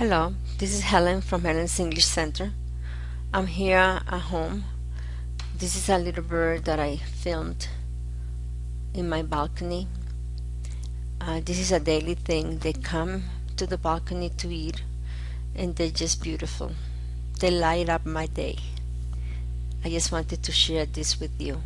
Hello, this is Helen from Helen's English Center. I'm here at home. This is a little bird that I filmed in my balcony. Uh, this is a daily thing. They come to the balcony to eat and they're just beautiful. They light up my day. I just wanted to share this with you.